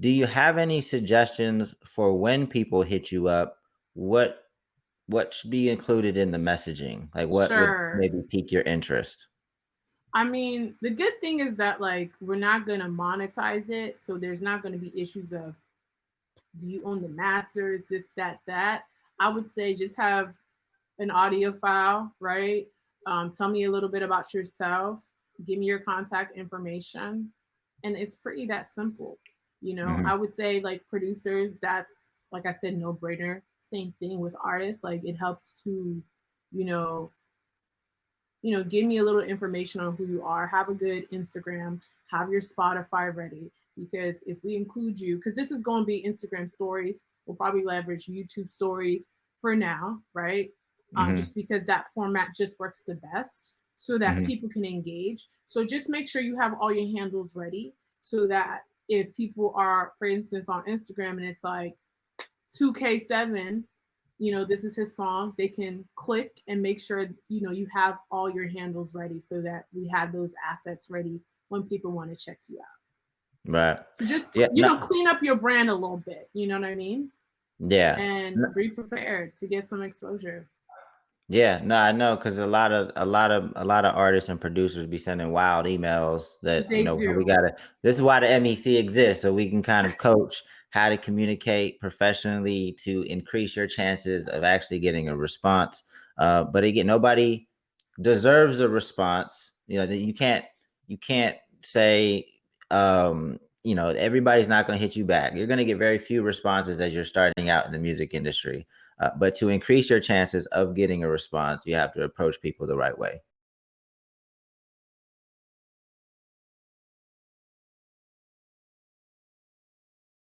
do you have any suggestions for when people hit you up? What what should be included in the messaging? Like what Sure. would maybe pique your interest? I mean, the good thing is that like we're not gonna monetize it, so there's not gonna be issues of do you own the masters, this, that, that. I would say just have an audio file, right? Um, tell me a little bit about yourself, give me your contact information, and it's pretty that simple. You know, Mhm. I would say like producers, that's like I said, no brainer. Same thing with artists, like it helps to, you know, you know, give me a little information on who you are. Have a good Instagram. Have your Spotify ready because if we include you, because this is going to be Instagram stories, we'll probably leverage YouTube stories for now, right? Um, Mhm. just because that format just works the best so that Mhm. people can engage. So just make sure you have all your handles ready so that if people are, for instance, on Instagram and it's like 2K7 you know, this is his song. They can click and make sure, you know, you have all your handles ready so that we have those assets ready when people want to check you out. Right. So just, Yeah. you know, clean up your brand a little bit, you know what I mean? Yeah. And No. be prepared to get some exposure. Yeah, no, I know because a lot of a lot of a lot of artists and producers be sending wild emails that you They know we gotta. This is why the MEC exists, so we can kind of coach how to communicate professionally to increase your chances of actually getting a response. Uh, but again, nobody deserves a response. You know, that you can't you can't say um, you know everybody's not going to hit you back. You're going to get very few responses as you're starting out in the music industry. Uh, but to increase your chances of getting a response, you have to approach people the right way.